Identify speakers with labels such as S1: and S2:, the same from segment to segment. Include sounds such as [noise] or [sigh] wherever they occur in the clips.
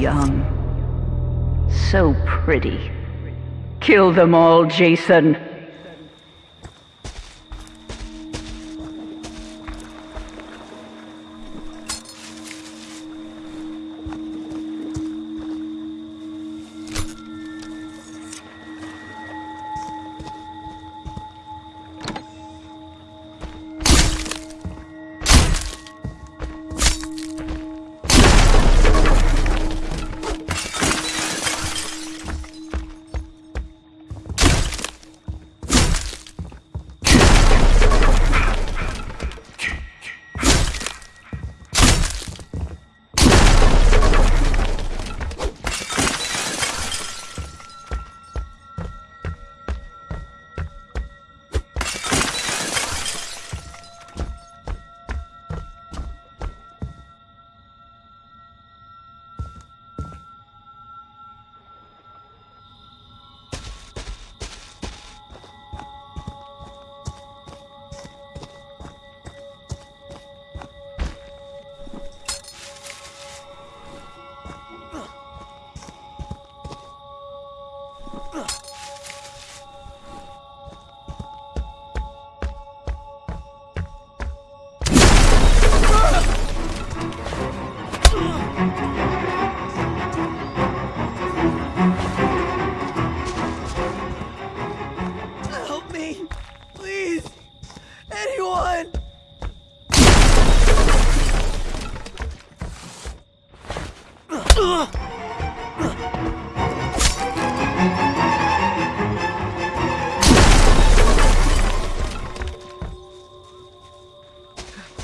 S1: young. So pretty. Kill them all, Jason.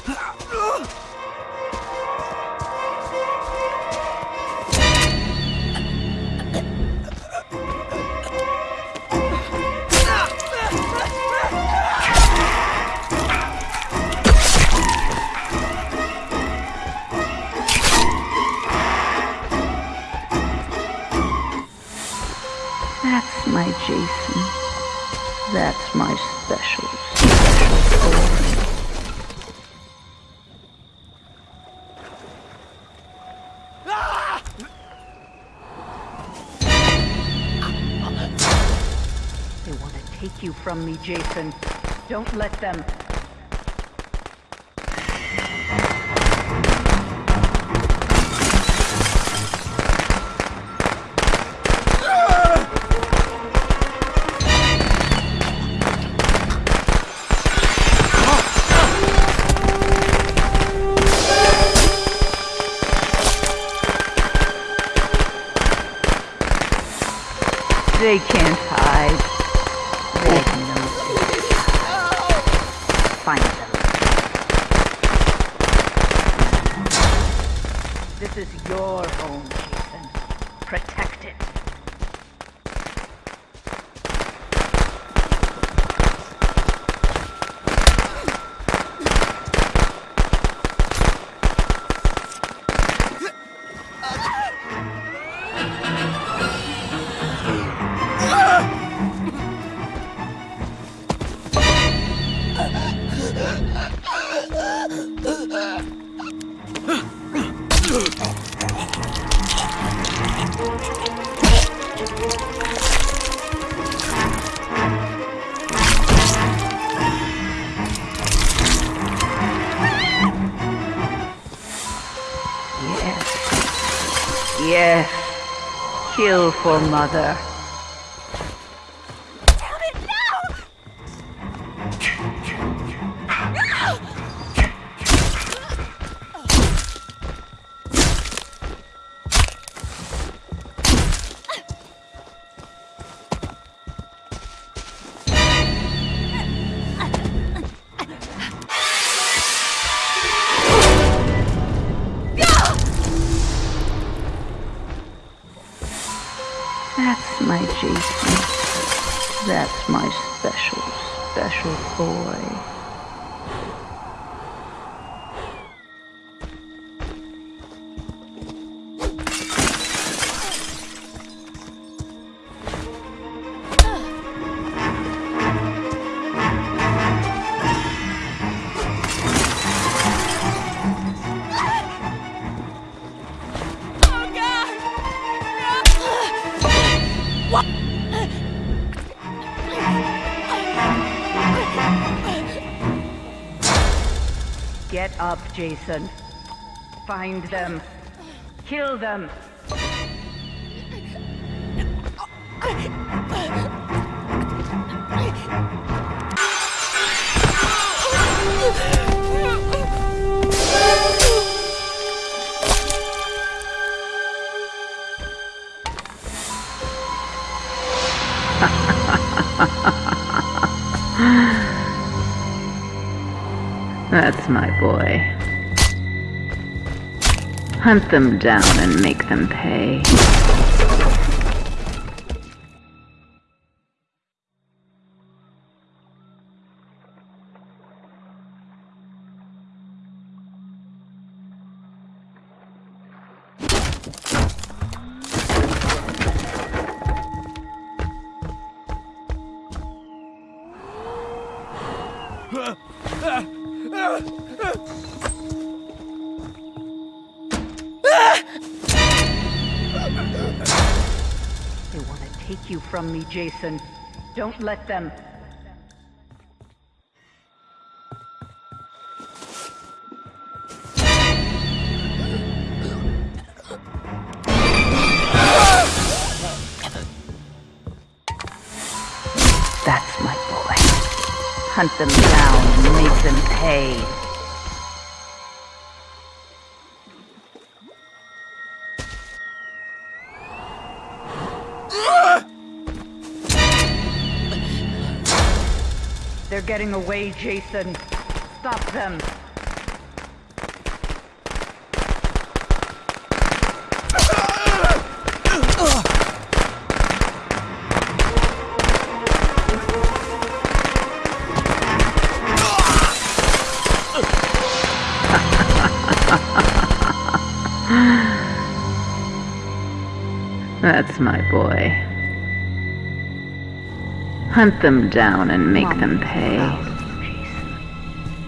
S1: That's my Jason. That's my special, you from me, Jason. Don't let them. They can't hide. This is your home, Jason. Protect it. Yes. Kill for mother. That's my Jason. That's my special, special boy. Get up, Jason. Find them. Kill them. [laughs]
S2: That's my boy. Hunt them down and make them pay.
S1: You from me, Jason. Don't let them. That's my boy. Hunt them down and make them pay. They're getting away, Jason. Stop them.
S2: That's my boy. Hunt them down and make them pay.
S1: proud of you, Jason.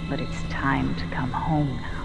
S1: But it's time to come home now.